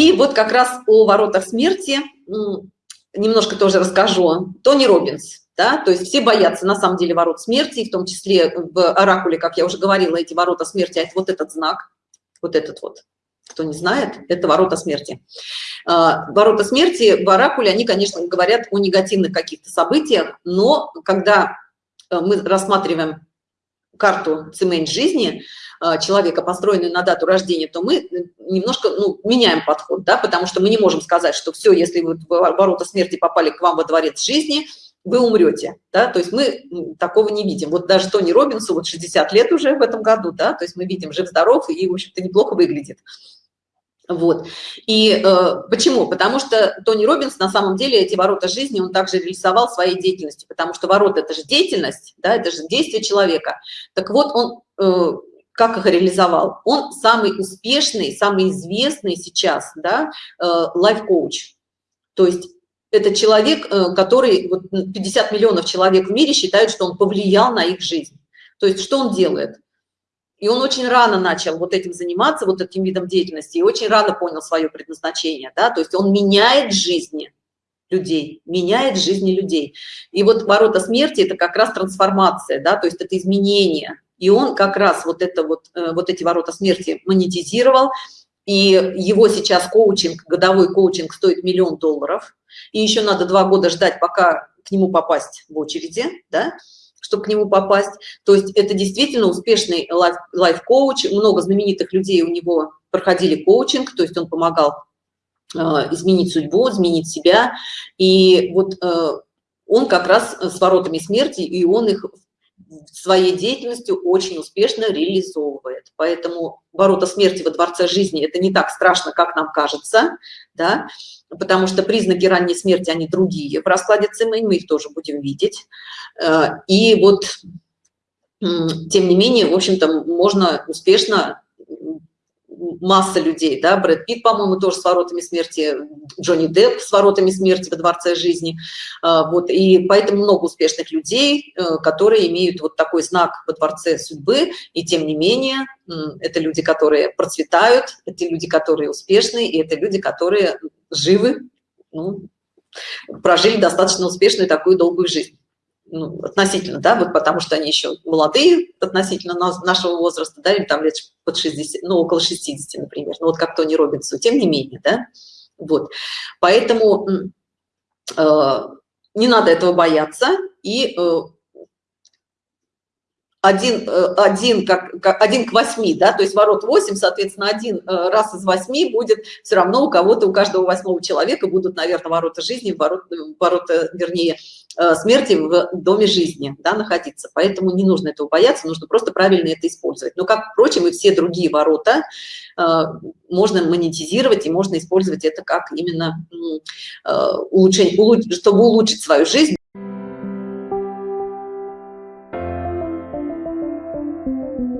и вот как раз о воротах смерти немножко тоже расскажу. Тони Робинс, да, то есть все боятся на самом деле ворот смерти, в том числе в оракуле, как я уже говорила, эти ворота смерти, а это вот этот знак, вот этот вот, кто не знает, это ворота смерти. А, ворота смерти в оракуле, они, конечно, говорят о негативных каких-то событиях, но когда э, мы рассматриваем карту цемент жизни э, человека, построенную на дату рождения, то мы немножко ну, меняем подход, да, потому что мы не можем сказать, что все, если вы в ворота смерти попали к вам во дворец жизни, вы умрете, да, то есть мы такого не видим. Вот даже Тони Робинсу, вот 60 лет уже в этом году, да, то есть мы видим жив-здоров и, в общем-то, неплохо выглядит. Вот. И э, почему? Потому что Тони Робинс на самом деле эти ворота жизни он также реализовал своей деятельностью, потому что ворота – это же деятельность, да, это же действие человека. Так вот, он э, как их реализовал? Он самый успешный, самый известный сейчас, да, э, лайф-коуч. То есть это человек, э, который, вот 50 миллионов человек в мире считают, что он повлиял на их жизнь. То есть что он делает? И он очень рано начал вот этим заниматься, вот этим видом деятельности, и очень рано понял свое предназначение, да, то есть он меняет жизни людей, меняет жизни людей. И вот ворота смерти – это как раз трансформация, да, то есть это изменение. И он как раз вот, это вот, э, вот эти ворота смерти монетизировал, и его сейчас коучинг, годовой коучинг стоит миллион долларов, и еще надо два года ждать, пока к нему попасть в очереди, да, чтобы к нему попасть. То есть это действительно успешный лайф-коуч. Много знаменитых людей у него проходили коучинг, то есть он помогал э, изменить судьбу, изменить себя. И вот э, он как раз с воротами смерти, и он их своей деятельностью очень успешно реализовывает. Поэтому ворота смерти во дворце жизни – это не так страшно, как нам кажется, да, потому что признаки ранней смерти, они другие в раскладе ЦМН, мы их тоже будем видеть. Э, и вот, тем не менее, в общем-то, можно успешно масса людей, да, Брэд Питт, по-моему, тоже с воротами смерти, Джонни Депп с воротами смерти во Дворце жизни, а, вот, и поэтому много успешных людей, э, которые имеют вот такой знак во Дворце судьбы, и тем не менее, это люди, которые процветают, это люди, которые успешны, и это люди, которые живы, ну, прожили достаточно успешную такую долгую жизнь ну, относительно, да, вот потому что они еще молодые относительно нашего возраста, да, им там лет под 60, ну, около 60, например, ну, вот как Тони Робинсу, тем не менее, да, вот, поэтому э, не надо этого бояться, и э, один, э, один, как, как, один к восьми, да, то есть ворот 8, соответственно, один э, раз из восьми будет все равно у кого-то, у каждого восьмого человека будут, наверное, ворота жизни, ворот, ворота, вернее, э, Э, смерти в доме жизни да, находиться. Поэтому не нужно этого бояться, нужно просто правильно это использовать. Но, как, впрочем, и все другие ворота э, можно монетизировать и можно использовать это как именно э, улучшение, чтобы улучшить свою жизнь. Thank you.